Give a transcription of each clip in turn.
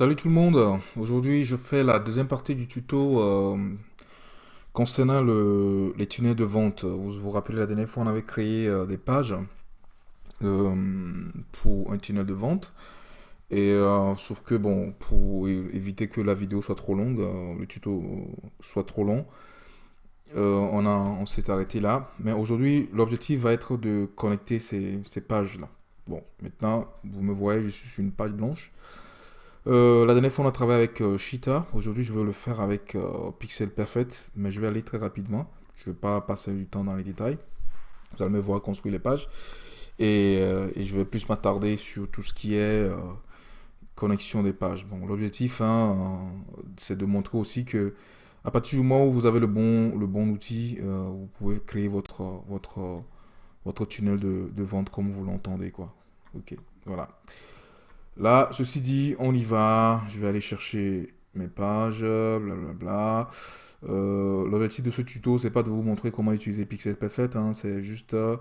Salut tout le monde, aujourd'hui je fais la deuxième partie du tuto euh, concernant le, les tunnels de vente. Vous vous rappelez la dernière fois on avait créé euh, des pages euh, pour un tunnel de vente. Et sauf que bon, pour éviter que la vidéo soit trop longue, le tuto soit trop long, on s'est arrêté là. Mais aujourd'hui l'objectif va être de connecter ces, ces pages là. Bon, maintenant vous me voyez, je suis sur une page blanche. Euh, la dernière fois, on a travaillé avec euh, Cheetah. Aujourd'hui, je vais le faire avec euh, Pixel Perfect, mais je vais aller très rapidement. Je ne vais pas passer du temps dans les détails. Vous allez me voir construire les pages. Et, je vais plus m'attarder sur tout ce qui est connexion des pages. Bon, l'objectif, hein, c'est de montrer aussi que à partir du moment où vous avez le bon, le bon outil, vous pouvez créer votre, votre, votre tunnel de, de vente comme vous l'entendez. Ok, voilà. Là, ceci dit, on y va. Je vais aller chercher mes pages, blablabla. Euh, L'objectif de ce tuto, c'est pas de vous montrer comment utiliser Pixel Perfect, hein, c'est juste euh,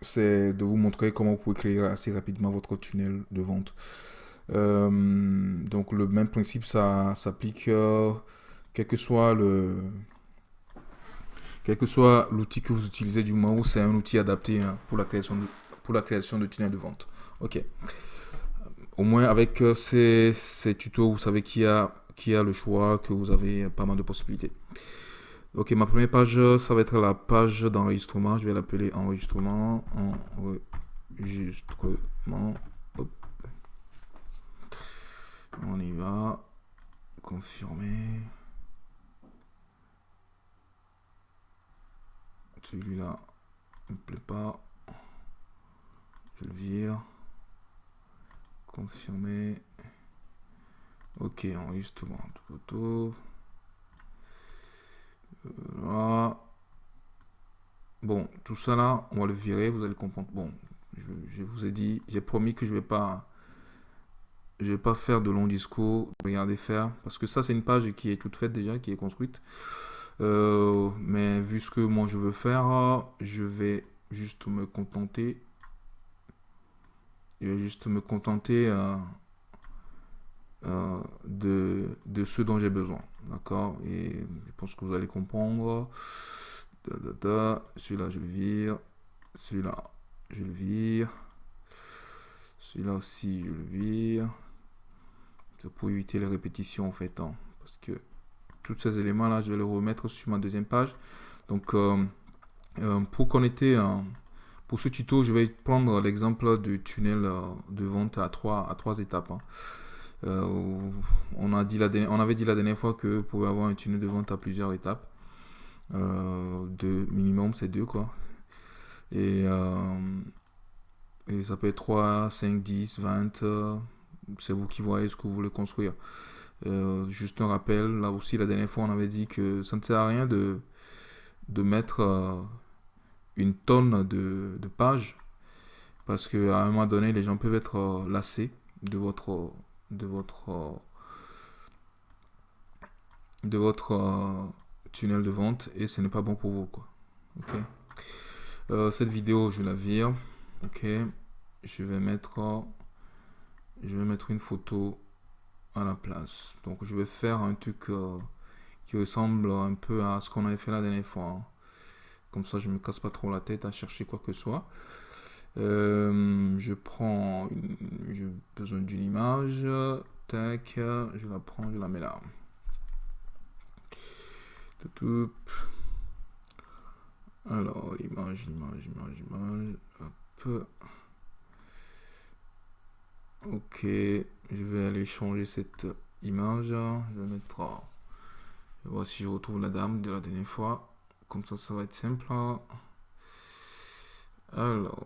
c'est de vous montrer comment vous pouvez créer assez rapidement votre tunnel de vente. Euh, donc le même principe, ça s'applique quel que soit le quel que soit l'outil que vous utilisez du moment où c'est un outil adapté hein, pour la création de pour la création de tunnels de vente. Ok. Au moins avec euh, ces, ces tutos, vous savez qui a, qui a le choix, que vous avez pas mal de possibilités. Ok, ma première page, ça va être la page d'enregistrement. Je vais l'appeler enregistrement. Enregistrement. Hop. On y va. Confirmer. Celui-là ne me plaît pas. Je le vire. Confirmer. Ok, enregistrement de photo. Voilà. Bon, tout ça là, on va le virer, vous allez comprendre. Bon, je, vous ai dit, j'ai promis que je vais pas je vais pas faire de long discours, regardez faire, parce que ça c'est une page qui est toute faite déjà, qui est construite. Euh, mais vu ce que moi je veux faire, je vais juste me contenter je vais juste me contenter euh, euh, de, de ce dont j'ai besoin. D'accord? Et je pense que vous allez comprendre. Celui-là, je le vire. Celui-là, je le vire. Celui-là aussi, je le vire. Pour éviter les répétitions en fait. Hein, parce que tous ces éléments-là, je vais les remettre sur ma deuxième page. Donc, euh, pour connecter... Pour ce tuto, je vais prendre l'exemple du tunnel euh, de vente à trois, à trois étapes. Hein. Euh, on, a dit la on avait dit la dernière fois que vous pouvez avoir un tunnel de vente à plusieurs étapes. Euh, minimum, c'est deux quoi. Et, et ça peut être 3, 5, 10, 20. c'est vous qui voyez ce que vous voulez construire. juste un rappel, là aussi la dernière fois on avait dit que ça ne sert à rien de, de mettre une tonne de, pages parce que à un moment donné les gens peuvent être euh, lassés de votre de votre euh, de votre euh, tunnel de vente et ce n'est pas bon pour vous quoi. Ok. Cette vidéo je la vire. Ok. Je vais mettre je vais mettre une photo à la place. Donc je vais faire un truc qui ressemble un peu à ce qu'on avait fait la dernière fois hein. Comme ça, je me casse pas trop la tête à chercher quoi que ce soit. Euh, je prends, j'ai besoin d'une image, tac, je la prends, je la mets là. Alors, image, image, image, image, hop. Ok, je vais aller changer cette image. Je vais mettre, je vois si je retrouve la dame de la dernière fois. Comme ça, ça va être simple. Alors,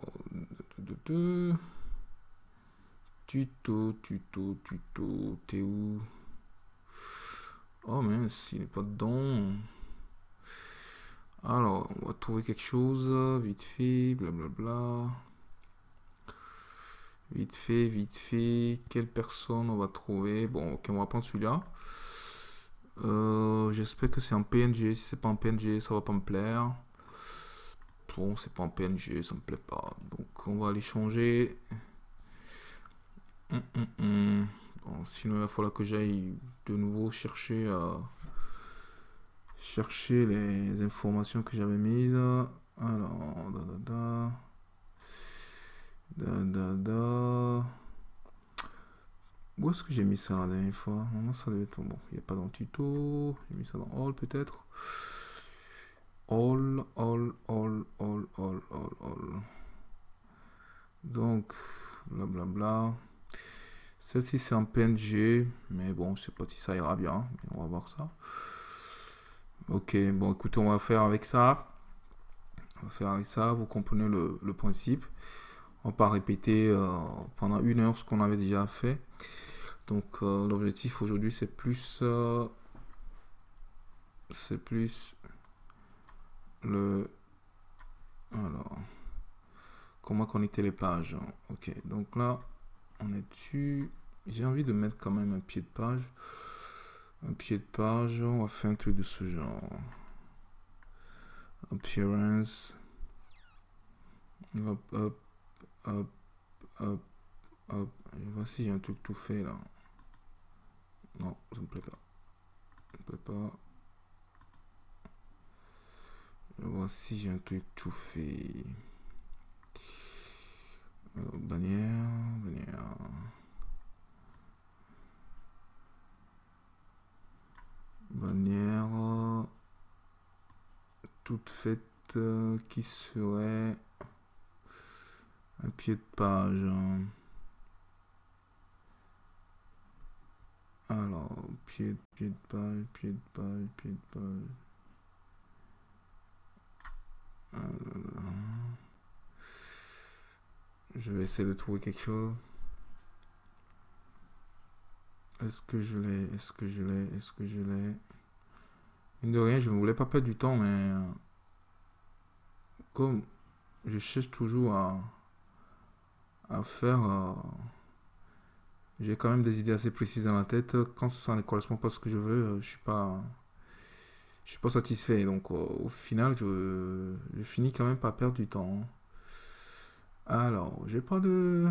tuto, tuto, tuto, t'es où? Oh mince, il n'est pas dedans. Alors, on va trouver quelque chose, vite fait, blablabla. Vite fait, vite fait, quelle personne on va trouver? Bon, ok, on va prendre celui-là. Euh, j'espère que c'est en PNG. Si c'est pas en PNG, ça va pas me plaire. Bon, c'est pas en PNG, ça me plaît pas. Donc, on va aller changer. hum, hum, bon, sinon, il va falloir que j'aille de nouveau chercher, euh, chercher les informations que j'avais mises. Alors, da, da, da. Da, da, da. Où est-ce que j'ai mis ça la dernière fois? Non, ça devait être bon. Il n'y a pas dans le tuto. J'ai mis ça dans All peut-être. All, all, all, all, all, all, all. Donc, blablabla. Bla, bla. Celle-ci c'est en PNG, mais bon, je sais pas si ça ira bien. Mais on va voir ça. Ok, bon, écoutez, on va faire avec ça. On va faire avec ça. Vous comprenez le, le principe. On va pas répéter euh, pendant une heure ce qu'on avait déjà fait. Donc euh, l'objectif aujourd'hui c'est plus euh, c'est plus le alors comment connecter les pages. Ok donc là on est dessus. J'ai envie de mettre quand même un pied de page. Un pied de page, on va faire un truc de ce genre. Appearance. Hop, hop, hop, hop, hop. voici, j'ai un truc tout fait là. Non, ça me plaît pas. Ça me plaît pas. Voici, j'ai un truc tout fait. Bannière, bannière. Bannière toute faite euh, qui serait un pied de page. Alors, pied, pied de page, pied de page, pied de page. Je vais essayer de trouver quelque chose. Est-ce que je l'ai? Est-ce que je l'ai? Est-ce que je l'ai? Une de rien, je ne voulais pas perdre du temps, mais euh, comme je cherche toujours à, à faire... Euh, j'ai quand même des idées assez précises dans la tête. Quand ça ne correspond pas à ce que je veux, euh, je suis pas, je suis pas satisfait. Donc au final, je, je, finis quand même par perdre du temps. Alors, j'ai pas de,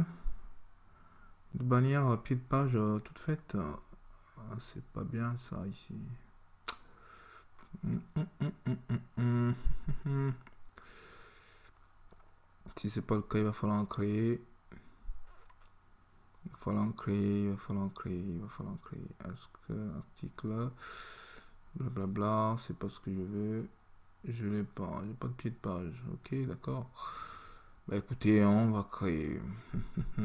de bannière pied de page euh, toute faite. Ah, c'est pas bien ça ici. Si c'est pas le cas, il va falloir en créer. Falloir créer, il va falloir créer, il va falloir créer. Est-ce que article, blablabla, c'est pas ce que je veux. Je l'ai pas, j'ai pas de pied de page. Ok, d'accord. Bah écoutez, on va créer.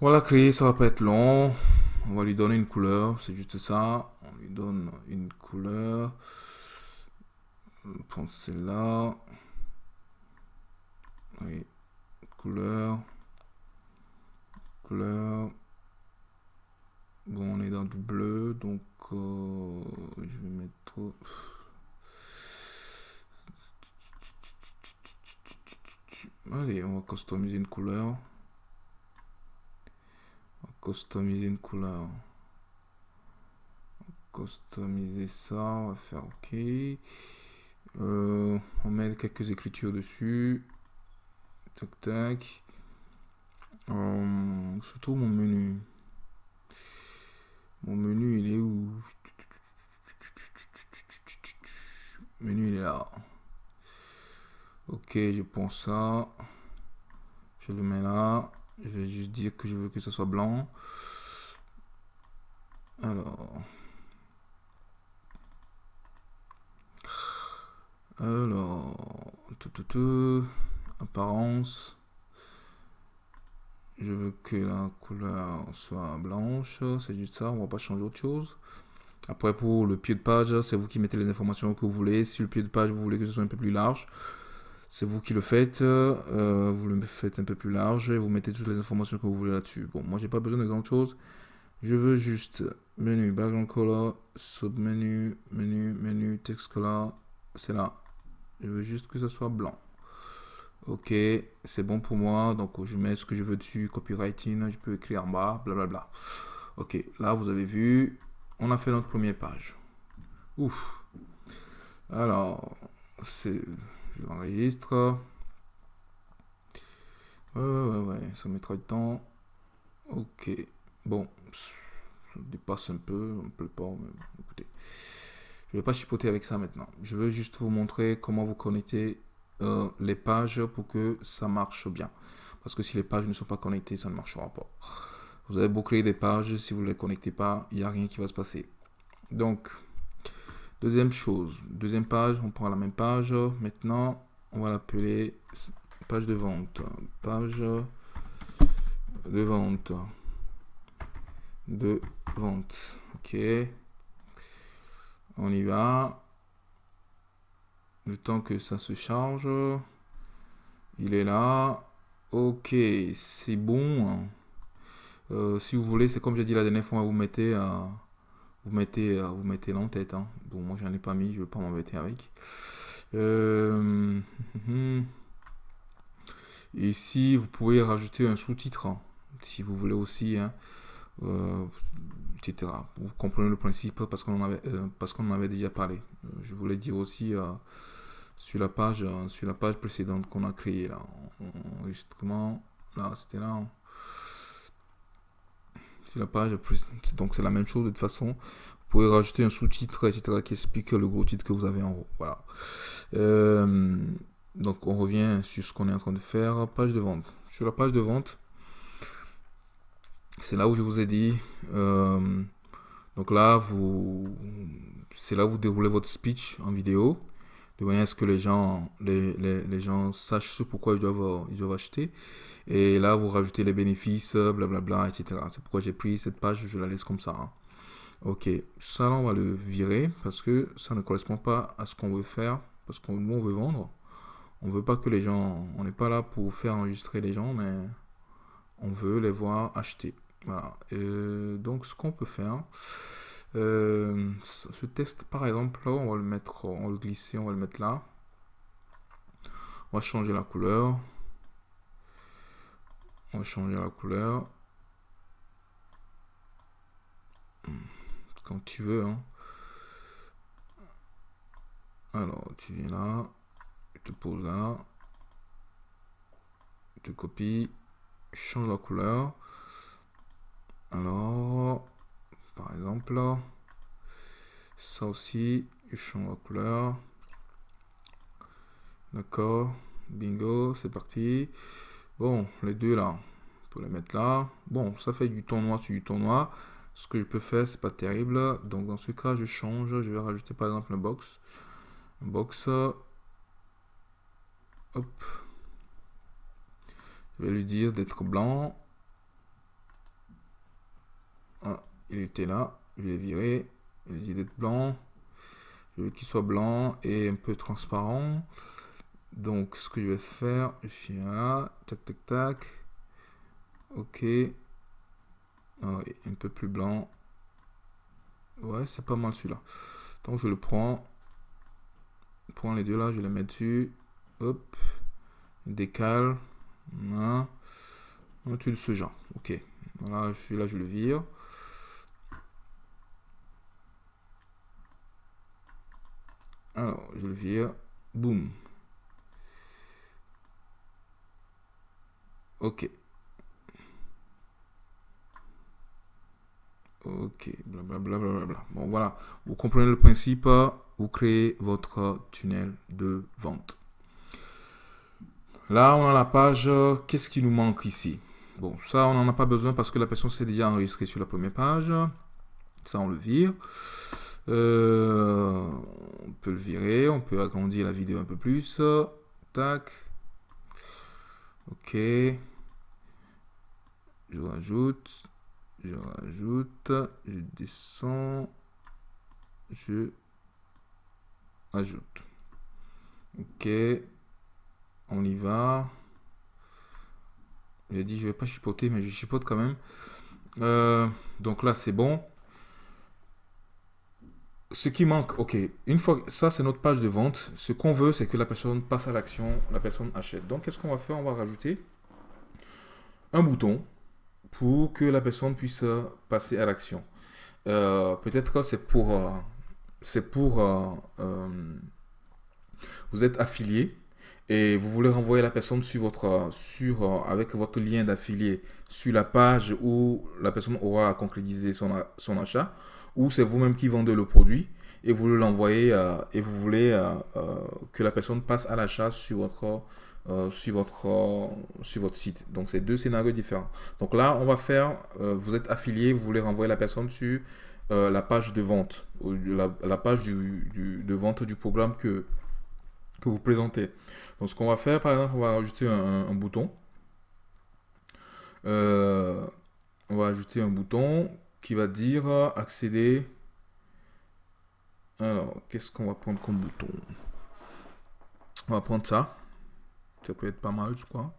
voilà, créer, ça va pas être long. On va lui donner une couleur, c'est juste ça. On lui donne une couleur. Prends celle-là. Oui, couleur Bon, on est dans du bleu, donc euh, je vais mettre... Allez, on va customiser une couleur. On va customiser une couleur. On va customiser ça, on va faire OK. Euh, on met quelques écritures dessus. Tac, tac. Euh, je trouve mon menu. Mon menu, il est où? Menu, il est là. Ok, je pense ça. Je le mets là. Je vais juste dire que je veux que ce soit blanc. Alors. Alors. Tout, tout, tout. Apparence je veux que la couleur soit blanche, c'est juste ça, on va pas changer autre chose. Après pour le pied de page, c'est vous qui mettez les informations que vous voulez. Si le pied de page, vous voulez que ce soit un peu plus large, c'est vous qui le faites. Euh, vous le faites un peu plus large et vous mettez toutes les informations que vous voulez là-dessus. Bon, moi j'ai pas besoin de grand chose. Je veux juste menu background color, submenu, menu, menu, text color, c'est là. Je veux juste que ce soit blanc. Ok, c'est bon pour moi. Donc, je mets ce que je veux dessus, copywriting, je peux écrire en bas, blablabla. Ok, là, vous avez vu, on a fait notre première page. Ouf. Alors, c'est, je l'enregistre. Ouais, ouais, ouais, ça mettra du temps. Ok. Bon, ça dépasse un peu, un peu pas, mais écoutez. Je vais pas chipoter avec ça maintenant. Je veux juste vous montrer comment vous connectez euh, les pages pour que ça marche bien. Parce que si les pages ne sont pas connectées, ça ne marchera pas. Vous avez beau créer des pages, si vous ne les connectez pas, il n'y a rien qui va se passer. Donc, deuxième chose, deuxième page, on prend la même page. Maintenant, on va l'appeler page de vente. Page de vente. De vente. Ok. On y va. Le temps que ça se charge. Il est là. Ok, c'est bon. Euh, si vous voulez, c'est comme j'ai dit la dernière fois, vous mettez, euh, vous mettez, euh, vous mettez l'en-tête. Hein. Bon, moi j'en ai pas mis, je veux pas m'embêter avec. Ici, vous pouvez rajouter un sous-titre, hein, si vous voulez aussi, hein, etc. Vous comprenez le principe parce qu'on en avait, parce qu'on avait déjà parlé. je voulais dire aussi sur la page, sur la page précédente qu'on a créée là, enregistrement, là, c'était là la page. Donc c'est la même chose de toute façon. Vous pouvez rajouter un sous-titre, etc. qui explique le gros titre que vous avez en haut. Voilà. Euh, donc on revient sur ce qu'on est en train de faire. Page de vente. Sur la page de vente, c'est là où je vous ai dit. Euh, donc là, vous, c'est là où vous déroulez votre speech en vidéo de manière à ce que les gens, les, les, gens sachent ce pourquoi ils doivent, ils doivent acheter. Et là, vous rajoutez les bénéfices, blablabla, etc. C'est pourquoi j'ai pris cette page, je la laisse comme ça. Hein. Ok, ça là, on va le virer parce que ça ne correspond pas à ce qu'on veut faire. Parce nous, on veut vendre. On veut pas que les gens... On n'est pas là pour faire enregistrer les gens, mais on veut les voir acheter. Voilà. donc, ce qu'on peut faire... Euh, ce test, par exemple, on va le mettre, on va le glisser, on va le mettre là. On va changer la couleur. On va changer la couleur. Quand tu veux. Hein. Alors, tu viens là. Tu te poses là. Tu copies. Change la couleur. Alors, par exemple. Ça aussi, je change la couleur. D'accord. Bingo, c'est parti. Bon, les deux là, peut les mettre là. Bon, ça fait du ton noir sur du ton noir. Ce que je peux faire, c'est pas terrible. Donc dans ce cas, je change. Je vais rajouter par exemple un box. Box. Hop. Je vais lui dire d'être blanc. Il était là, je vais virer, il dit d'être blanc, je veux qu'il soit blanc et un peu transparent. Donc ce que je vais faire, je suis là, tac tac tac, ok, ah un peu plus blanc, ouais c'est pas mal celui-là. Donc je le prends, je prends les deux là, je les mets dessus, hop, décale, voilà, un de ce genre, ok, voilà, je suis là, je le vire. Alors, je le vire. Boum. Ok. Ok, blablabla. Bla, bla, bla, bon, voilà. Vous comprenez le principe. Vous créez votre tunnel de vente. Là, on a la page. Qu'est-ce qui nous manque ici? Bon, ça, on n'en a pas besoin parce que la personne s'est déjà enregistrée sur la première page. Ça, on le vire. Euh, on peut le virer, on peut agrandir la vidéo un peu plus. Tac. Ok. Je rajoute. Je rajoute. Je descends. Je ajoute. Ok. On y va. J'ai dit je vais pas chipoter, mais je chipote quand même. Euh, donc là c'est bon ce qui manque, ok, une fois, ça c'est notre page de vente. Ce qu'on veut, c'est que la personne passe à l'action, la personne achète. Donc, qu'est-ce qu'on va faire? On va rajouter un bouton pour que la personne puisse passer à l'action. Euh, peut-être que c'est pour, euh, c'est pour, euh, vous êtes affilié et vous voulez renvoyer la personne sur votre, euh, avec votre lien d'affilié sur la page où la personne aura concrétisé son, son achat, ou c'est vous-même qui vendez le produit et vous l'envoyez euh, et vous voulez euh, que la personne passe à l'achat sur votre, sur, votre, sur votre site. Donc, c'est deux scénarios différents. Donc là, on va faire, vous êtes affilié, vous voulez renvoyer la personne sur la page de vente, la, la page du, du, de vente du programme que, que vous présentez. Donc ce qu'on va faire, par exemple, on va ajouter un, bouton. Euh, on va ajouter un bouton qui va dire accéder. Alors, qu'est-ce qu'on va prendre comme bouton? On va prendre ça. Ça peut être pas mal, je crois.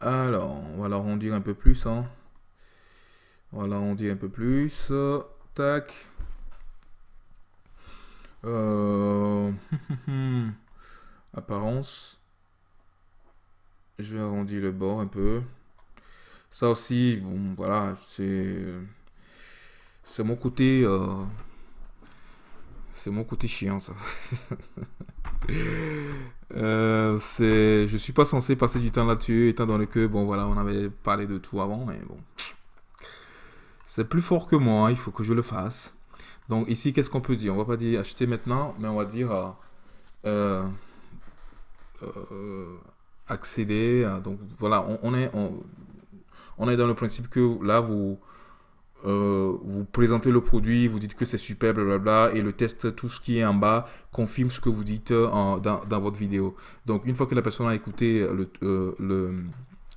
Alors, on va l'arrondir un peu plus. Hein. On va l'arrondir un peu plus. Tac. Euh... Apparence. Je vais arrondir le bord un peu. Ça aussi, bon, voilà, c'est... C'est mon côté... Euh, c'est mon côté chiant, ça. euh, c'est... Je suis pas censé passer du temps là-dessus, étant donné que, bon, voilà, on avait parlé de tout avant, mais bon... C'est plus fort que moi, il faut que je le fasse. Donc ici, qu'est-ce qu'on peut dire? On va pas dire acheter maintenant, mais on va dire... Euh, euh accéder. donc voilà, on, est, on, est dans le principe que là, vous, euh, vous présentez le produit, vous dites que c'est super, blablabla, et le test, tout ce qui est en bas, confirme ce que vous dites euh, dans, votre vidéo. Donc, une fois que la personne a écouté le, le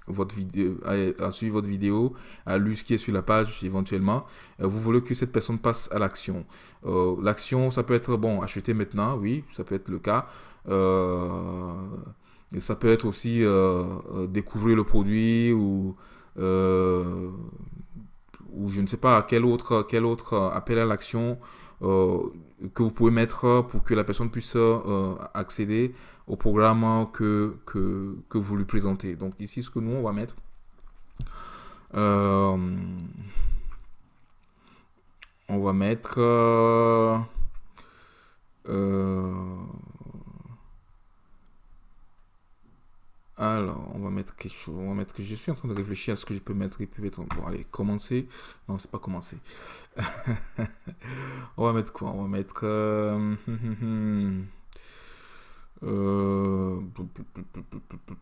votre vidéo, a, suivi votre vidéo, a lu ce qui est sur la page éventuellement, vous voulez que cette personne passe à l'action. L'action, ça peut être, bon, acheter maintenant, oui, ça peut être le cas. Euh, ça peut être aussi euh, euh, découvrir le produit ou, ou je ne sais pas quel autre, quel autre appel à l'action que vous pouvez mettre pour que la personne puisse accéder au programme que, que, que, vous lui présentez. Donc ici, ce que nous, on va mettre, on va mettre... Alors, on va mettre quelque chose. On va mettre que je suis en train de réfléchir à ce que je peux mettre. Peut être. Bon, allez, commencer. Non, c'est pas commencer. on va mettre quoi? On va mettre. Euh... Euh...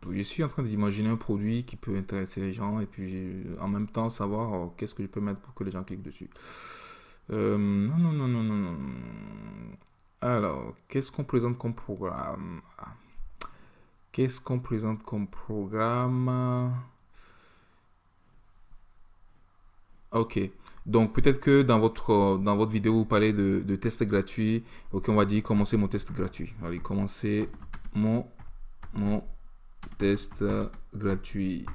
Je suis en train d'imaginer un produit qui peut intéresser les gens et puis en même temps savoir oh, qu'est-ce que je peux mettre pour que les gens cliquent dessus. Euh... Non, non, non, non, non, non. Alors, qu'est-ce qu'on présente comme programme? Qu'est-ce qu'on présente comme programme? Ok. Donc peut-être que dans votre, dans votre vidéo, vous parlez de, de tests gratuits. Ok, on va dire commencer mon test gratuit. Allez, commencer mon, mon test gratuit.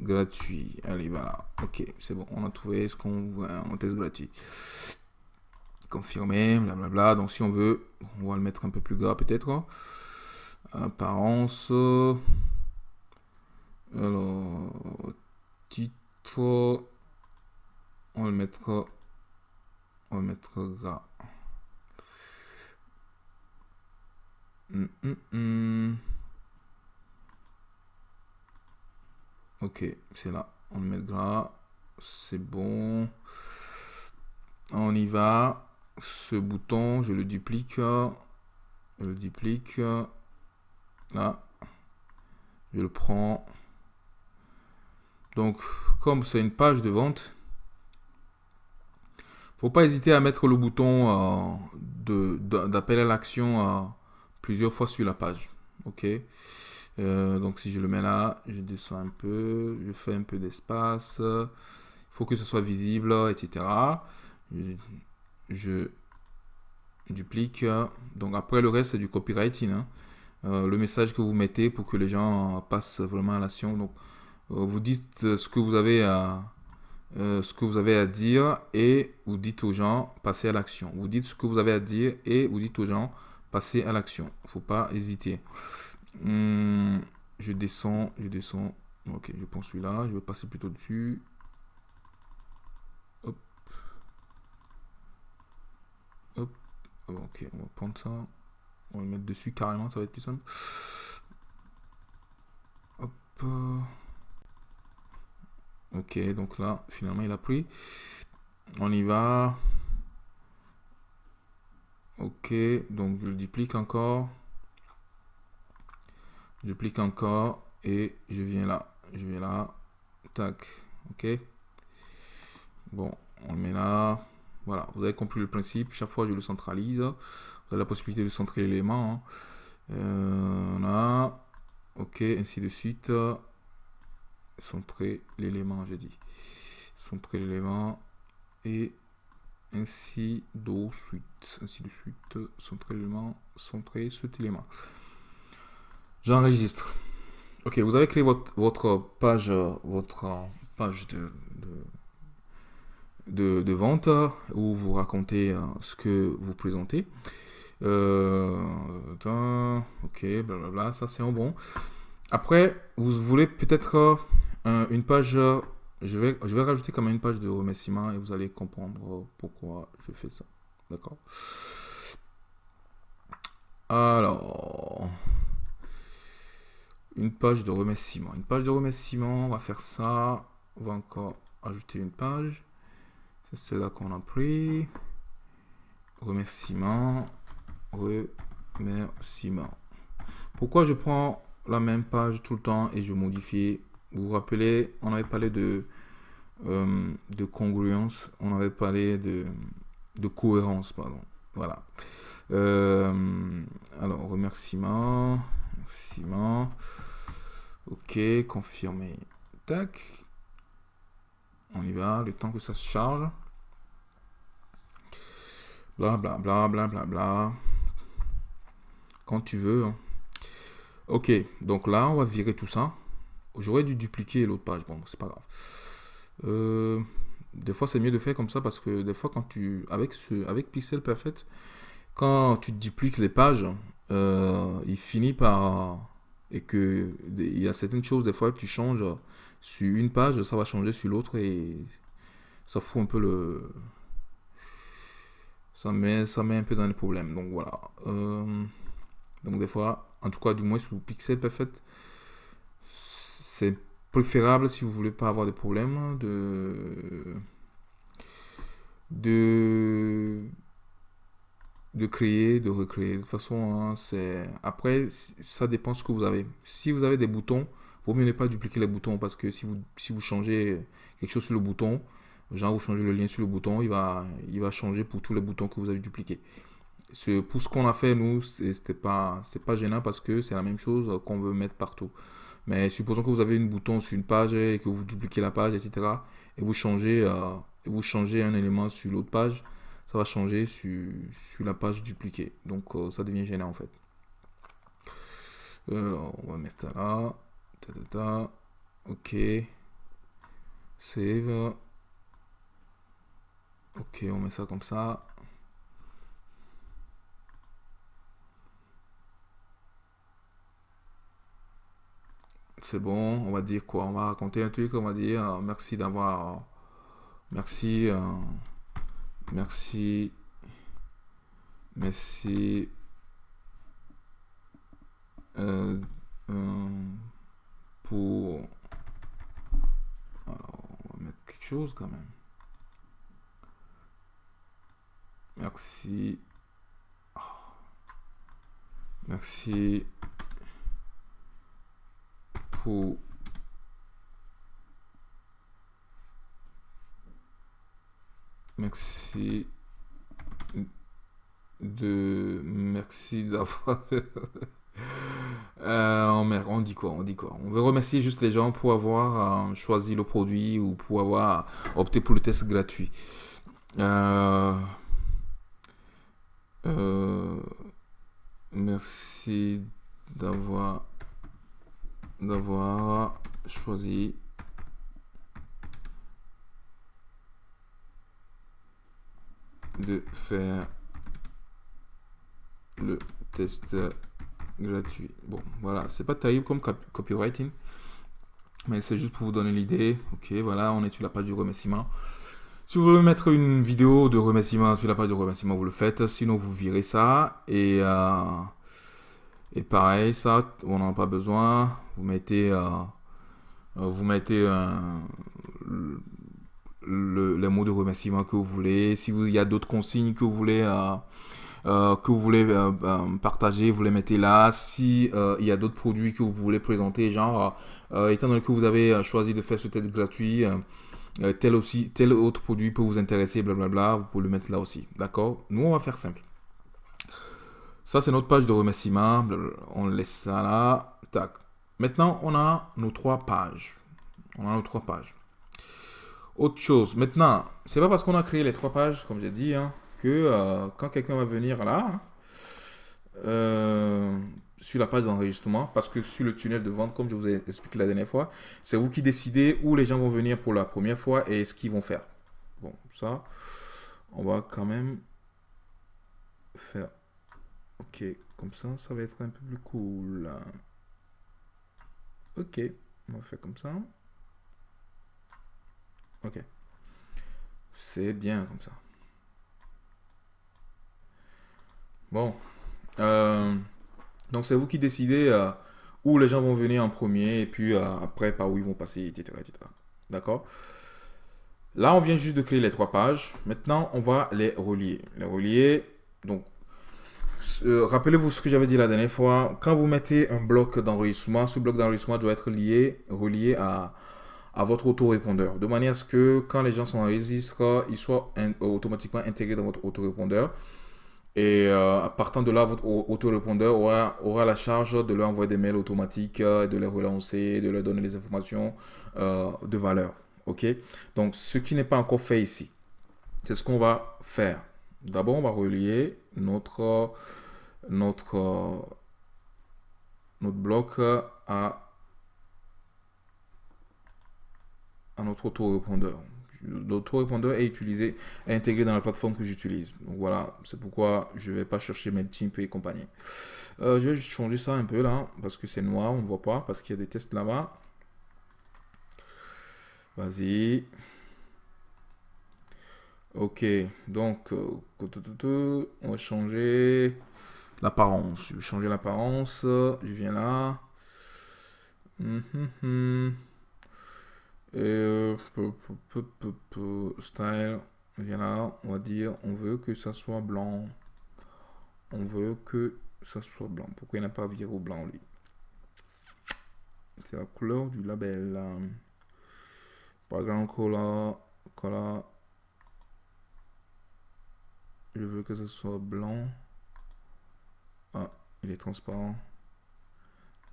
Gratuit. Allez, voilà. Ok, c'est bon. On a trouvé ce qu'on veut. Mon test gratuit. Confirmer, blablabla. Donc si on veut, on va le mettre un peu plus gras peut-être apparence. Alors titre. On le mettre on le mettre gras hum, hum, hum. ok c'est là. On le met c'est bon. On y va. Ce bouton je le duplique. Je le duplique Là, je le prends. Donc, comme c'est une page de vente, faut pas hésiter à mettre le bouton euh, d'appel à l'action euh, plusieurs fois sur la page. Ok? Euh, donc si je le mets là, je descends un peu, je fais un peu d'espace. Il faut que ce soit visible, etc. Je, duplique. Donc après le reste c'est du copywriting. Hein. Euh, le message que vous mettez pour que les gens passent vraiment à l'action. Donc, euh, vous dites ce que vous avez à, euh, ce que vous avez à dire et vous dites aux gens passez à l'action. Vous dites ce que vous avez à dire et vous dites aux gens passez à l'action. Faut pas hésiter. Hmm, je descends, je descends. Ok, je prends celui-là. Je vais passer plutôt dessus. Hop. Hop. Ok, on va prendre ça. On va le mettre dessus carrément, ça va être plus simple. Hop. Ok, donc là, finalement, il a pris. On y va. Ok, donc je le duplique encore. Je duplique encore et je viens là. Je viens là. Tac. Ok. Bon, on le met là. Voilà, vous avez compris le principe. Chaque fois, je le centralise. La possibilité de centrer l'élément. Hein. Euh. Ok, ainsi de suite. Centrer l'élément, j'ai dit. Centrer l'élément. Et ainsi de suite. Ainsi de suite. Centrer l'élément. Centrer cet élément. J'enregistre. Ok, vous avez créé votre, votre page, votre page de de, vente où vous racontez euh, ce que vous présentez. Euh, ok, blablabla, ça c'est un bon. Après, vous voulez peut-être euh, une page, je vais, je vais rajouter quand même une page de remerciement et vous allez comprendre pourquoi je fais ça. D'accord Alors, une page de remerciement. Une page de remerciement, on va faire ça. On va encore ajouter une page. C'est là qu'on a pris. Remerciement. Remerciement. Pourquoi je prends la même page tout le temps et je modifie? Vous vous rappelez, on avait parlé de, euh, de congruence, on avait parlé de, de cohérence, pardon. Voilà. Euh, alors, remerciement. Remerciement. Ok, confirmer. Tac. On y va, le temps que ça se charge. Bla bla bla bla bla bla. Quand tu veux. Hein. Ok, donc là, on va virer tout ça. J'aurais dû dupliquer l'autre page. Bon, c'est pas grave. Euh, des fois, c'est mieux de faire comme ça parce que des fois, quand tu. Avec, ce, avec Pixel Perfect, quand tu dupliques les pages, euh, il finit par. Et que il y a certaines choses, des fois, tu changes sur une page, ça va changer sur l'autre et ça fout un peu le ça met, ça met un peu dans les problèmes. Donc voilà. Euh, donc des fois, en tout cas du moins sous Pixel Perfect, c'est préférable si vous voulez pas avoir des problèmes de de de créer, de recréer. De toute façon, hein, c'est après ça dépend ce que vous avez. Si vous avez des boutons, vaut mieux ne pas dupliquer les boutons parce que si vous si vous changez quelque chose sur le bouton, Genre, vous changez le lien sur le bouton, il va, il va changer pour tous les boutons que vous avez dupliqués. Ce, pour ce qu'on a fait, nous, c'était pas, c'est pas gênant parce que c'est la même chose qu'on veut mettre partout. Mais supposons que vous avez une bouton sur une page et que vous dupliquez la page, etc. Et vous changez, euh, vous changez un élément sur l'autre page, ça va changer sur, sur la page dupliquée. Donc euh, ça devient gênant en fait. Alors, on va mettre ça là. Ta, ta, ta. Ok. Save. Ok, on met ça comme ça. C'est bon, on va dire quoi? On va raconter un truc, on va dire euh, merci d'avoir... merci... Euh, merci... Merci... Euh, pour... Alors, on va mettre quelque chose quand même. Merci. Merci merci de merci d'avoir euh, on dit quoi on dit quoi? On veut remercier juste les gens pour avoir euh, choisi le produit ou pour avoir opté pour le test gratuit. Euh, euh, merci d'avoir d'avoir choisi de faire le test gratuit. Bon, voilà, c'est pas terrible comme copywriting, mais c'est juste pour vous donner l'idée. Ok, voilà, on est sur la page du remerciement. Si vous voulez mettre une vidéo de remerciement sur la page de remerciement, vous le faites. Sinon, vous virez ça. Et, euh, Et pareil, ça, on n'en a pas besoin. Vous mettez, euh, euh, vous mettez le, les mots de remerciement que vous voulez. Si vous, il y a d'autres consignes que vous voulez, que vous voulez partager, vous les mettez là. Si il y a d'autres produits que vous voulez présenter, genre, étant donné que vous avez choisi de faire ce test gratuit, tel aussi, tel autre produit peut vous intéresser, blablabla, vous pouvez le mettre là aussi. D'accord? Nous, on va faire simple. Ça, c'est notre page de remerciement. On laisse ça là. Tac. Maintenant, on a nos trois pages. On a nos trois pages. Autre chose. Maintenant, c'est pas parce qu'on a créé les trois pages, comme j'ai dit, hein, que euh, quand quelqu'un va venir là, euh, sur la page d'enregistrement, parce que sur le tunnel de vente, comme je vous ai expliqué la dernière fois, c'est vous qui décidez où les gens vont venir pour la première fois et ce qu'ils vont faire. Bon, ça, on va quand même faire Ok, comme ça, ça va être un peu plus cool. Ok, on va faire comme ça. Ok. C'est bien comme ça. Bon. Euh, donc c'est vous qui décidez euh, où les gens vont venir en premier et puis euh, après par où ils vont passer, etc. etc. D'accord? Là, on vient juste de créer les trois pages. Maintenant, on va les relier. Les relier, donc euh, rappelez-vous ce que j'avais dit la dernière fois. Quand vous mettez un bloc d'enregistrement, ce bloc d'enregistrement doit être lié, relié à, votre autorépondeur. De manière à ce que quand les gens sont enregistrés, ils soient automatiquement intégrés dans votre autorépondeur. Et euh, partant de là, votre autorépondeur aura, aura la charge de leur envoyer des mails automatiques, euh, de les relancer, de leur donner des informations de valeur. OK? Donc, ce qui n'est pas encore fait ici, c'est ce qu'on va faire. D'abord, on va relier notre, notre, notre bloc à, notre autorépondeur. L'autorépondeur est utilisé, est intégré dans la plateforme que j'utilise. Donc voilà, c'est pourquoi je ne vais pas chercher MailChimp et compagnie. Euh, je vais juste changer ça un peu là, parce que c'est noir, on ne voit pas, parce qu'il y a des tests là-bas. Vas-y. Ok, donc euh, on va changer l'apparence. Je vais changer l'apparence. Je viens là. Hum, hum, hum. Et euh, style, viens là. On va dire, on veut que ça soit blanc. On veut que ça soit blanc. Pourquoi il n'a pas viré au blanc lui? C'est la couleur du label. Background color, color je veux que ce soit blanc. Ah, il est transparent.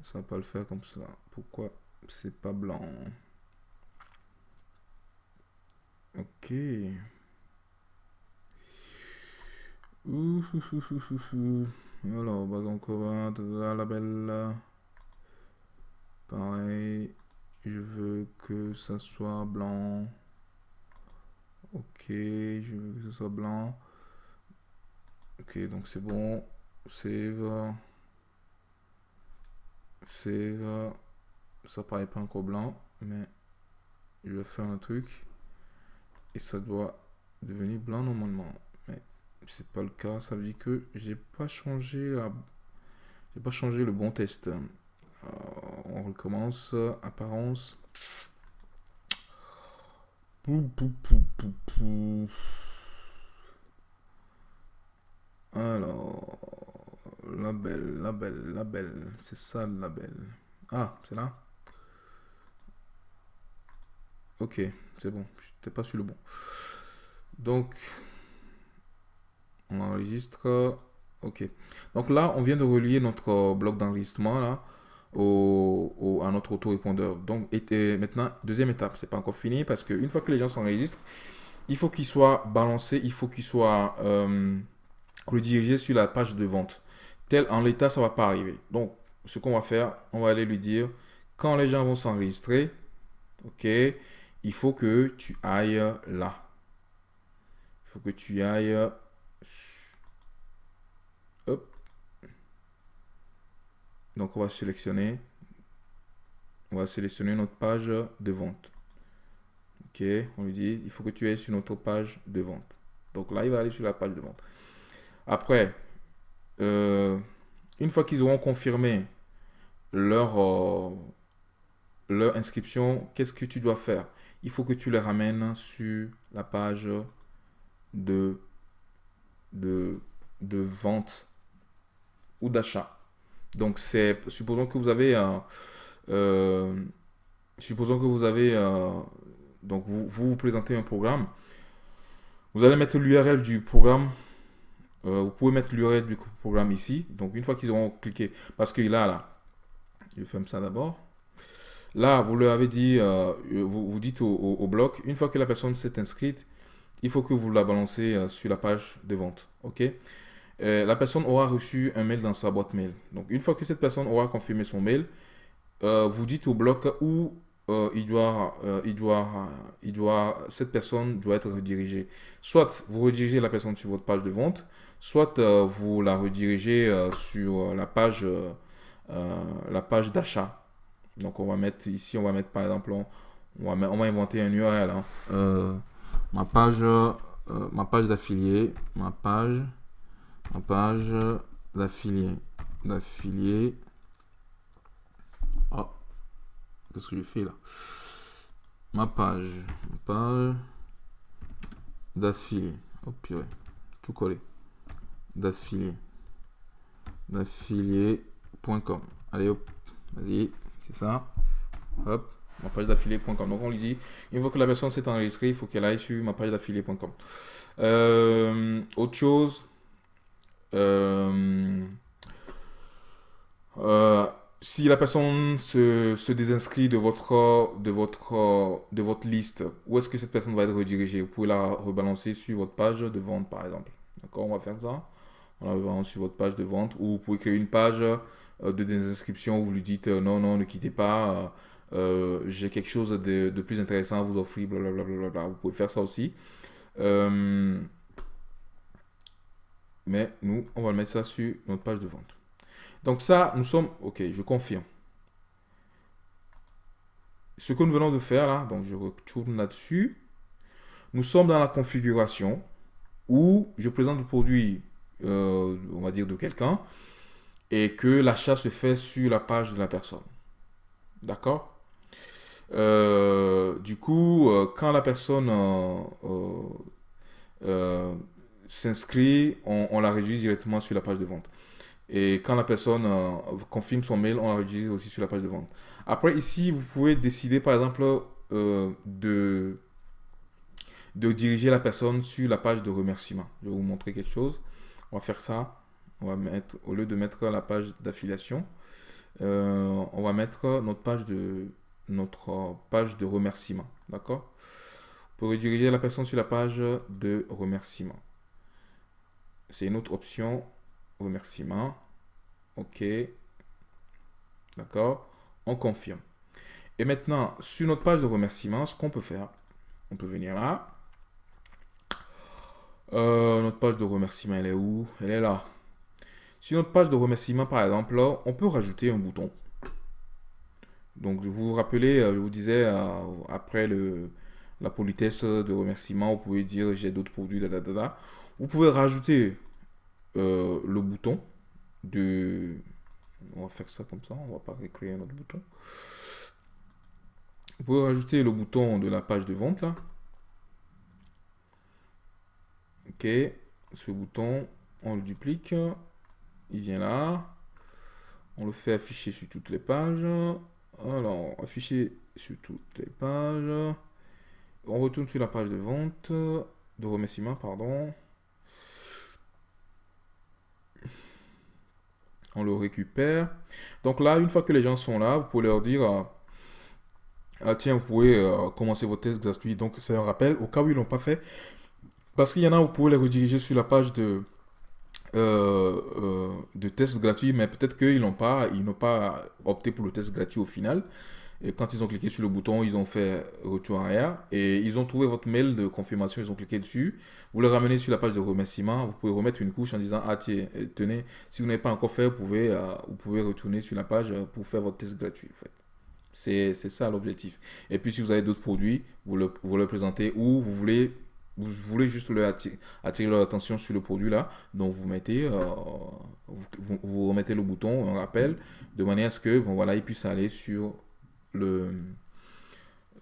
Ça va pas le faire comme ça. Pourquoi c'est pas blanc? Ok. Ouh, Alors, va la belle. Pareil. Je veux que ça soit blanc. Ok, je veux que ce soit blanc. Ok, donc c'est bon. Save. Save. Ça paraît pas encore blanc, mais je vais faire un truc. Et ça doit devenir blanc normalement. Mais c'est pas le cas. Ça veut dire que j'ai pas changé la... J'ai pas changé le bon test. Euh, on recommence. Apparence. Pou, pou, pou, alors, label, label, label, c'est ça le label. Ah, c'est là? Ok, c'est bon, je pas sur le bon. Donc, on enregistre. Ok. Donc là, on vient de relier notre bloc d'enregistrement là au, à notre auto-répondeur. Donc, et, maintenant, deuxième étape, c'est pas encore fini parce qu'une fois que les gens s'enregistrent, il faut qu'ils soient balancés, il faut qu'ils soient euh, le diriger sur la page de vente. Tel en l'état, ça va pas arriver. Donc, ce qu'on va faire, on va aller lui dire, quand les gens vont s'enregistrer, ok, il faut que tu ailles là. Il faut que tu ailles... Hop. Donc, on va sélectionner. On va sélectionner notre page de vente. Ok, on lui dit, il faut que tu ailles sur notre page de vente. Donc là, il va aller sur la page de vente. Après, euh, une fois qu'ils auront confirmé leur, euh, leur inscription, qu'est-ce que tu dois faire? Il faut que tu les ramènes sur la page de, de, vente ou d'achat. Donc, c'est supposons que vous avez. Euh, supposons que vous avez... Donc, vous, vous, présentez un programme. Vous allez mettre l'URL du programme. Euh, vous pouvez mettre l'URL du programme ici. Donc, une fois qu'ils auront cliqué, parce que là, là, je ferme ça d'abord. Là, vous leur avez dit, vous, vous, dites au, bloc, une fois que la personne s'est inscrite, il faut que vous la balancez sur la page de vente. OK? Euh, la personne aura reçu un mail dans sa boîte mail. Donc, une fois que cette personne aura confirmé son mail, euh, vous dites au bloc où euh, il, doit, il, doit, il doit, cette personne doit être redirigée. Soit vous redirigez la personne sur votre page de vente, soit vous la redirigez sur la page, la page d'achat. Donc, on va mettre ici, on va mettre par exemple, on, va, inventer un URL. Hein. ma page, ma page d'affilié, ma page ma page d'affilié. D'affilié. Oh, qu'est-ce que j'ai fait là? Ma page. Ma page d'affilié. Oh purée. Tout collé. D'affilié. D'affilié.com. Allez hop. Vas-y. C'est ça. Hop ma page d'affilié.com. Donc on lui dit, une fois que la personne s'est enregistrée, il faut qu'elle aille sur ma page d'affilié.com. Euh, autre chose, euh, euh, si la personne se, se, désinscrit de votre, de, votre, de votre liste, où est-ce que cette personne va être redirigée? Vous pouvez la rebalancer sur votre page de vente, par exemple. D'accord On va faire ça. Sur votre page de vente. Ou vous pouvez créer une page euh, de désinscription où vous lui dites non, non, ne quittez pas. J'ai quelque chose de, plus intéressant à vous offrir. Blablabla. Vous pouvez faire ça aussi. Euh, mais nous, on va mettre ça sur notre page de vente. Donc ça, nous sommes, ok, je confirme. Ce que nous venons de faire là, donc je retourne là-dessus. Nous sommes dans la configuration où je présente le produit, euh, on va dire, de quelqu'un et que l'achat se fait sur la page de la personne. D'accord? Euh, Du coup, euh, quand la personne s'inscrit, on, la réduit directement sur la page de vente. Et quand la personne confirme son mail, on la réduit aussi sur la page de vente. Après, ici, vous pouvez décider, par exemple, de, de diriger la personne sur la page de remerciement. Je vais vous montrer quelque chose. On va faire ça. On va mettre, au lieu de mettre la page d'affiliation, euh, on va mettre notre page de, notre page de remerciement. D'accord? Pour rediriger la personne sur la page de remerciement. C'est une autre option. Remerciement. OK. D'accord? On confirme. Et maintenant, sur notre page de remerciement, ce qu'on peut faire, on peut venir là. Euh, notre page de remerciement, elle est où? Elle est là. Sur notre page de remerciement, par exemple, on peut rajouter un bouton. Donc, vous vous rappelez, euh, je vous disais, euh, après la politesse de remerciement, vous pouvez dire j'ai d'autres produits, Vous pouvez rajouter le bouton de... On va faire ça comme ça, on va pas recréer un autre bouton. Vous pouvez rajouter le bouton de la page de vente là. Ok, ce bouton, on le duplique, il vient là. On le fait afficher sur toutes les pages. Alors, afficher sur toutes les pages. On retourne sur la page de vente, de remerciement, pardon. on le récupère. Donc là, une fois que les gens sont là, vous pouvez leur dire, euh, ah, tiens, vous pouvez euh, commencer vos tests gratuits. Donc c'est un rappel au cas où ils l'ont pas fait. Parce qu'il y en a, vous pouvez les rediriger sur la page de, euh, de tests gratuits, mais peut-être qu'ils n'ont pas, ils n'ont pas opté pour le test gratuit au final. Et quand ils ont cliqué sur le bouton, ils ont fait retour arrière et ils ont trouvé votre mail de confirmation, ils ont cliqué dessus. Vous le ramenez sur la page de remerciement, vous pouvez remettre une couche en disant Ah tiens, euh, tenez, si vous n'avez pas encore fait, vous pouvez, euh, vous pouvez retourner sur la page euh, pour faire votre test gratuit. En fait. C'est ça l'objectif. Et puis si vous avez d'autres produits, vous le, vous le présentez ou vous voulez vous voulez juste le attirer, attirer leur attention sur le produit là. Donc vous mettez, euh, vous, vous, remettez le bouton, un rappel, de manière à ce que bon, voilà, ils puissent aller sur le,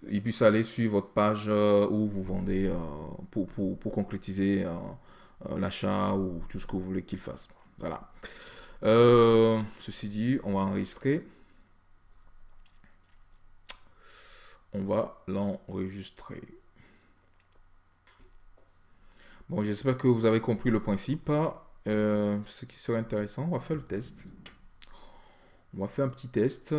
ils puissent aller sur votre page euh, où vous vendez euh, pour, pour, pour, concrétiser l'achat ou tout ce que vous voulez qu'ils fassent. Voilà. ceci dit, on va enregistrer. On va l'enregistrer. Bon, j'espère que vous avez compris le principe. Euh, ce qui serait intéressant, on va faire le test. On va faire un petit test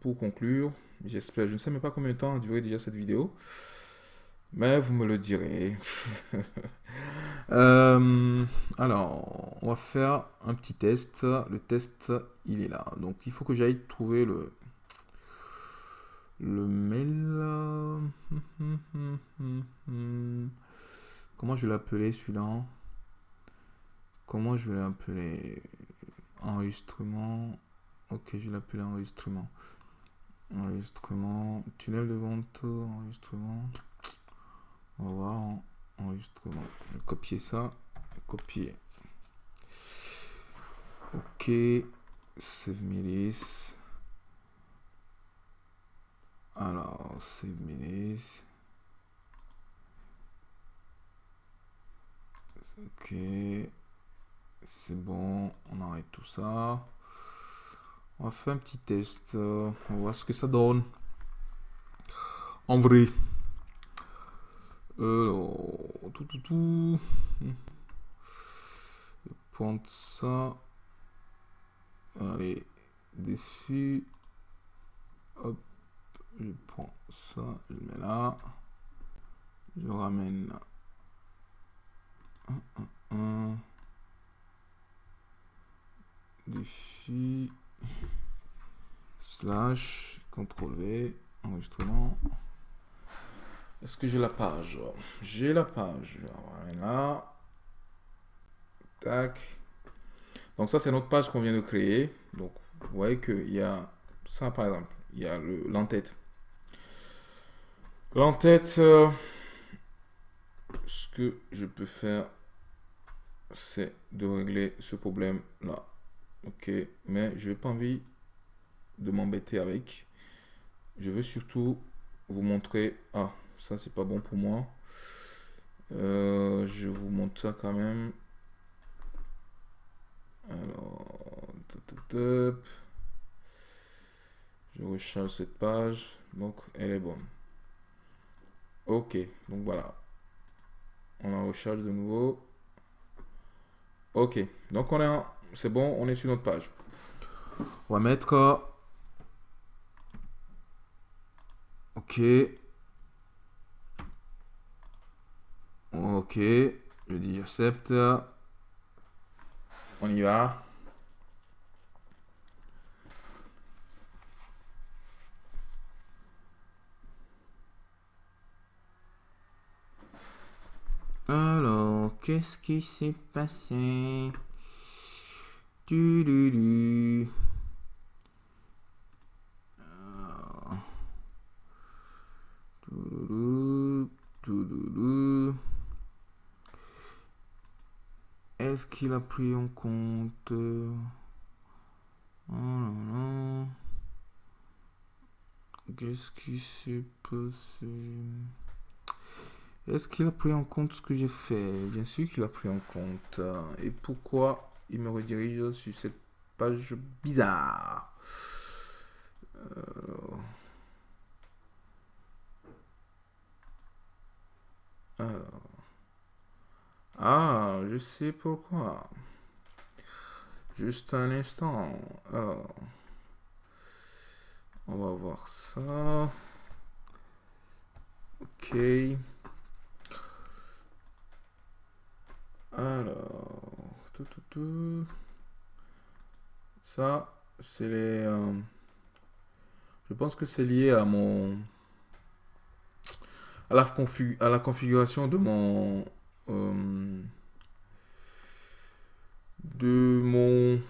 pour conclure. J'espère, je ne sais même pas combien de temps a duré déjà cette vidéo. Mais vous me le direz. Euh, alors, on va faire un petit test. Le test, il est là. Donc, il faut que j'aille trouver le, le mail. Comment je vais l'appeler celui-là? Comment je vais l'appeler? Enregistrement. Ok, je vais l'appeler enregistrement. Enregistrement. Tunnel de vente. Enregistrement. On va voir. Enregistrement. Je vais copier ça. Copier. Ok. Save milice. Alors, save milice. Ok. C'est bon. On arrête tout ça. On va faire un petit test. On va voir ce que ça donne. En vrai. Alors, tout, tout, tout. Je prends ça. Allez, dessus. Hop. Je prends ça, je le mets là. Je ramène Défi. Slash. CTRL V. Enregistrement. Est-ce que j'ai la page? J'ai la page. Voilà. Tac. Donc ça, c'est notre page qu'on vient de créer. Donc, vous voyez qu'il y a ça, par exemple. Il y a l'entête. L'entête, euh, ce que je peux faire, c'est de régler ce problème là. Ok, mais je n'ai pas envie de m'embêter avec. Je veux surtout vous montrer. Ah, ça c'est pas bon pour moi. Euh, je vous montre ça quand même. Alors, je recharge cette page. Donc, elle est bonne. Ok, donc voilà. On la recharge de nouveau. Ok, donc on est, c'est bon, on est sur notre page. On va mettre, ok, ok, je dis j'accepte, on y va. Alors, qu'est-ce qui s'est passé? Du, du, du. Est-ce qu'il a pris en compte? Oh Qu'est-ce qui s'est passé? Est-ce qu'il a pris en compte ce que j'ai fait? Bien sûr qu'il a pris en compte. Et pourquoi il me redirige sur cette page bizarre Alors... Alors... Ah, je sais pourquoi. Juste un instant. Alors... On va voir ça. Ok. Alors, tout, tout, tout. Ça, c'est les. Euh, je pense que c'est lié à mon. À la, à la configuration de mon. Euh, de mon.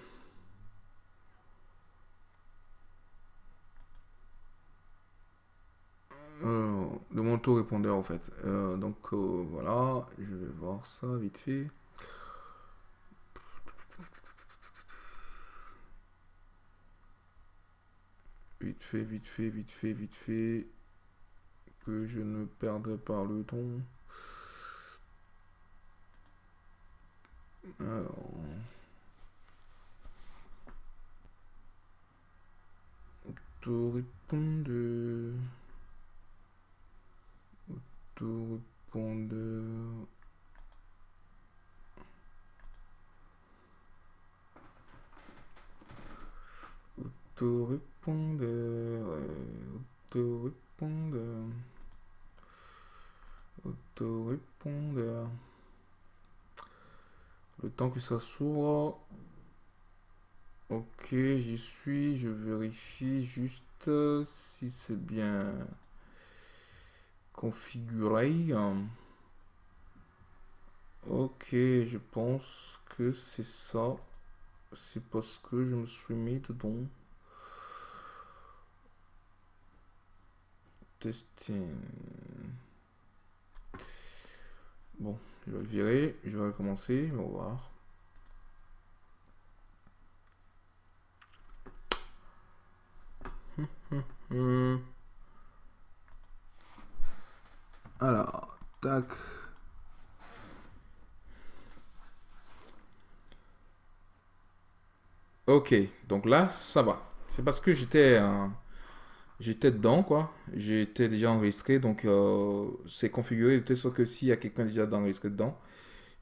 Euh, de mon auto-répondeur en fait. Euh, donc euh, voilà, je vais voir ça vite fait. Vite fait, vite fait, vite fait, vite fait. Que je ne perde pas le ton. Alors. Auto-répondeur. Auto-répondeur. Auto-répondeur. Auto-répondeur. Auto-répondeur. Le temps que ça s'ouvre. Ok, j'y suis. Je vérifie juste si c'est bien configuré. Ok, je pense que c'est ça. C'est parce que je me suis mis dedans. Testing. Bon, je vais le virer. Je vais recommencer. On va voir. Alors, tac. Ok, donc là, ça va. C'est parce que j'étais j'étais dedans, quoi. J'étais déjà enregistré, donc euh, c'est configuré de sorte que s'il y a quelqu'un déjà enregistré dedans,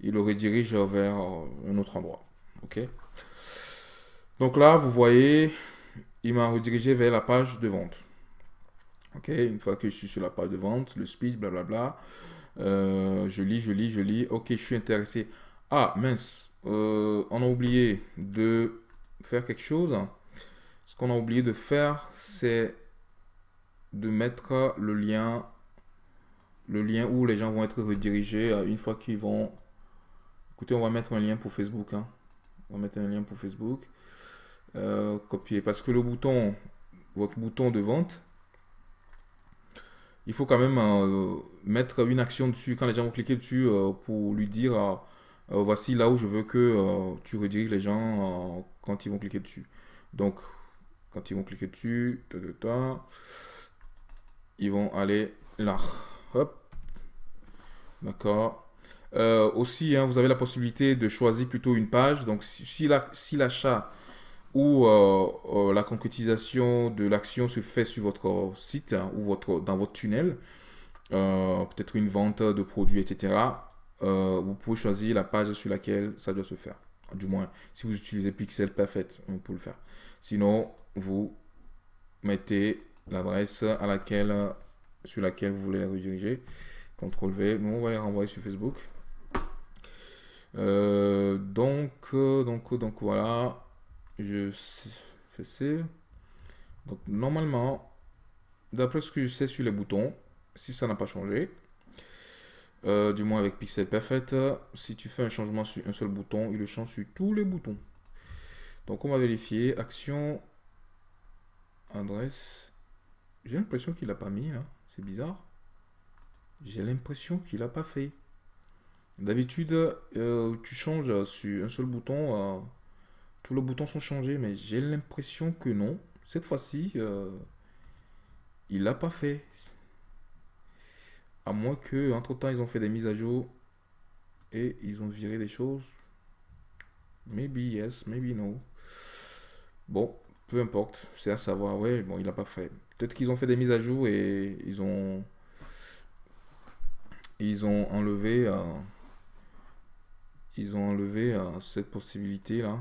il le redirige vers euh, un autre endroit. Ok? Donc là, vous voyez, il m'a redirigé vers la page de vente. Ok, une fois que je suis sur la page de vente, le speech, blablabla, euh, je lis, je lis, je lis. Ok, je suis intéressé. Ah, mince, euh, on a oublié de faire quelque chose. Ce qu'on a oublié de faire, c'est de mettre le lien, le lien où les gens vont être redirigés euh, une fois qu'ils vont... Écoutez, on va mettre un lien pour Facebook. Hein. On va mettre un lien pour Facebook. copier. Parce que le bouton, votre bouton de vente, il faut quand même euh, mettre une action dessus quand les gens vont cliquer dessus euh, pour lui dire euh, voici là où je veux que tu rediriges les gens quand ils vont cliquer dessus. Donc, quand ils vont cliquer dessus, ils vont aller là. Hop. D'accord. aussi, hein, vous avez la possibilité de choisir plutôt une page. Donc, si l'achat euh, euh, la concrétisation de l'action se fait sur votre site hein, ou votre, dans votre tunnel, euh, peut-être une vente de produits, etc., vous pouvez choisir la page sur laquelle ça doit se faire. Du moins, si vous utilisez Pixel Perfect, peut le faire. Sinon, vous mettez l'adresse à laquelle, sur laquelle vous voulez la rediriger. CTRL V, nous on va les renvoyer sur Facebook. donc, donc, donc voilà je fais save. Donc normalement, d'après ce que je sais sur les boutons, si ça n'a pas changé, euh, du moins avec Pixel Perfect, si tu fais un changement sur un seul bouton, il le change sur tous les boutons. Donc on va vérifier, action, adresse. J'ai l'impression qu'il n'a pas mis, hein. c'est bizarre. J'ai l'impression qu'il n'a pas fait. D'habitude, euh, tu changes sur un seul bouton, euh, tous les boutons sont changés, mais j'ai l'impression que non. Cette fois-ci, euh, il l'a pas fait. À moins que, entre temps, ils ont fait des mises à jour et ils ont viré des choses. Maybe yes, maybe no. Bon, peu importe, c'est à savoir. Ouais, bon, il l'a pas fait. Peut-être qu'ils ont fait des mises à jour et ils ont ils ont enlevé euh, ils ont enlevé euh, cette possibilité là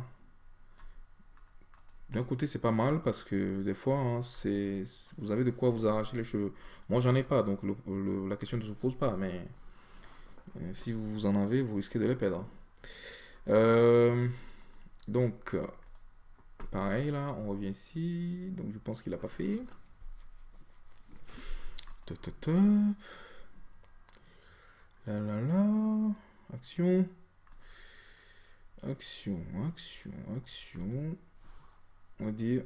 d'un côté, c'est pas mal parce que des fois, hein, c'est, vous avez de quoi vous arracher les cheveux. Moi, j'en ai pas, donc la question ne se pose pas. Mais euh, si vous en avez, vous risquez de les perdre. Euh, donc, pareil, là, on revient ici. Donc, je pense qu'il n'a pas fait. La la la. Action. Action, action, action on va dire,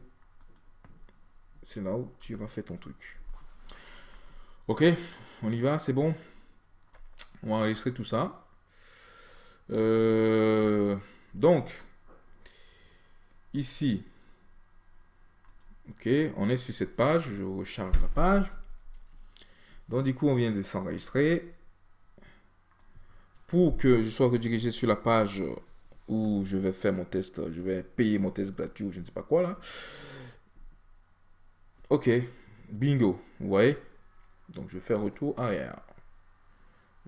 c'est là où tu vas faire ton truc. Ok, on y va, c'est bon? On va enregistrer tout ça. Euh, donc, ici, ok, on est sur cette page, je recharge la page. Donc du coup, on vient de s'enregistrer. Pour que je sois redirigé sur la page je vais faire mon test, je vais payer mon test gratuit ou je ne sais pas quoi là. Ok, bingo, vous voyez? Donc je fais retour arrière.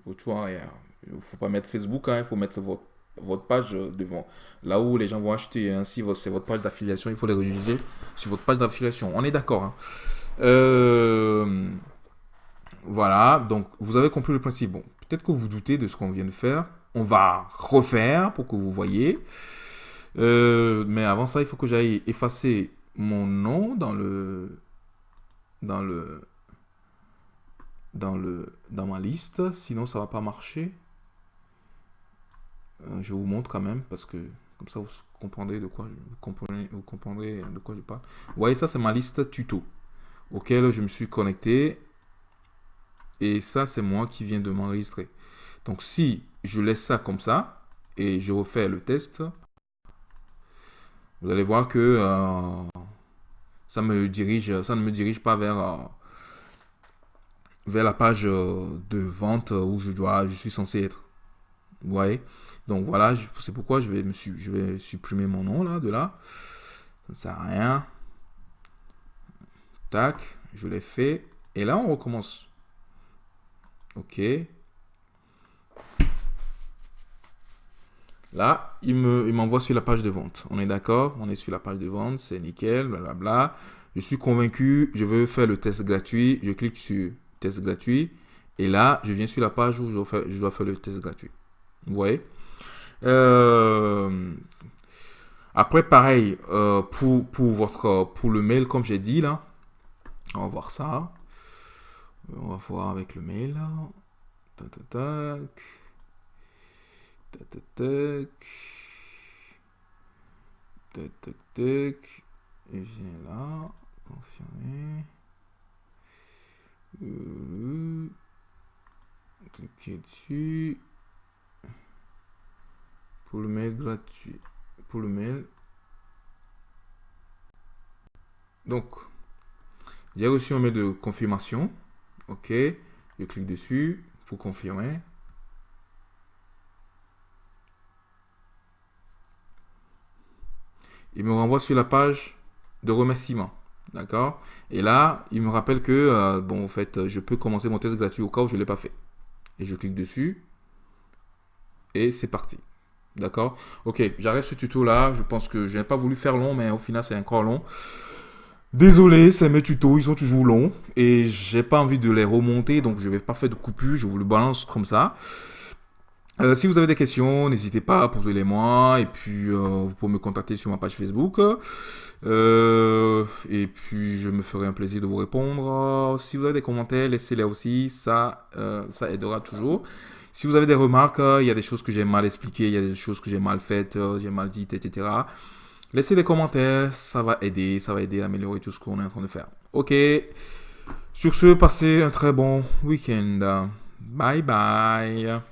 Retour arrière. Il ne faut pas mettre Facebook, hein, il faut mettre votre, page devant. Là où les gens vont acheter, hein, c'est votre page d'affiliation, il faut les rediriger sur votre page d'affiliation. On est d'accord. Hein. Euh, voilà, donc vous avez compris le principe. Bon, peut-être que vous doutez de ce qu'on vient de faire. On va refaire pour que vous voyez. Euh, mais avant ça, il faut que j'aille effacer mon nom dans le dans le dans le dans ma liste. Sinon, ça va pas marcher. Euh, je vous montre quand même parce que comme ça vous comprendrez de quoi je, vous comprendrez de quoi je parle. Vous voyez ça, c'est ma liste tuto auquel je me suis connecté et ça, c'est moi qui viens de m'enregistrer. Donc, si je laisse ça comme ça et je refais le test, vous allez voir que euh, ça, me dirige, ça ne me dirige pas vers, euh, vers la page euh, de vente où je, dois, je suis censé être. Vous voyez? Donc voilà, c'est pourquoi je vais, me, je vais supprimer mon nom là, de là. Ça ne sert à rien. Tac, je l'ai fait. Et là, on recommence. OK. Là, il m'envoie sur la page de vente. On est d'accord? On est sur la page de vente, c'est nickel, blablabla. Je suis convaincu, je veux faire le test gratuit. Je clique sur test gratuit. Et là, je viens sur la page où je dois faire, je dois faire le test gratuit. Vous voyez? Euh, Après, pareil, euh, pour, pour, votre, pour le mail, comme j'ai dit là, on va voir ça. On va voir avec le mail. Tac, tac, tac. Tac, tac, tac. Tac, tac, tac. Et viens là. Confirmer. Euh, cliquez dessus. Pour le mail gratuit. Pour le mail. Donc, j'ai reçu un mail de confirmation. OK. Je clique dessus pour confirmer. Il me renvoie sur la page de remerciement. D'accord? Et là, il me rappelle que, euh, bon, en fait, je peux commencer mon test gratuit au cas où je ne l'ai pas fait. Et je clique dessus. Et c'est parti. D'accord? Ok, j'arrête ce tuto là. Je pense que je n'ai pas voulu faire long, mais au final, c'est encore long. Désolé, c'est mes tutos, ils sont toujours longs et j'ai pas envie de les remonter, donc je vais pas faire de coupure, je vous le balance comme ça. Euh, si vous avez des questions, n'hésitez pas à poser les moi et puis euh, vous pouvez me contacter sur ma page Facebook. Euh, et puis je me ferai un plaisir de vous répondre. Si vous avez des commentaires, laissez-les aussi, ça, ça aidera toujours. Si vous avez des remarques, il y a des choses que j'ai mal expliquées, il y a des choses que j'ai mal faites, j'ai mal dites, etc. Laissez des commentaires, ça va aider, ça va aider à améliorer tout ce qu'on est en train de faire. Ok. Sur ce, passez un très bon week-end. Bye bye.